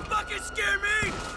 can fucking scare me!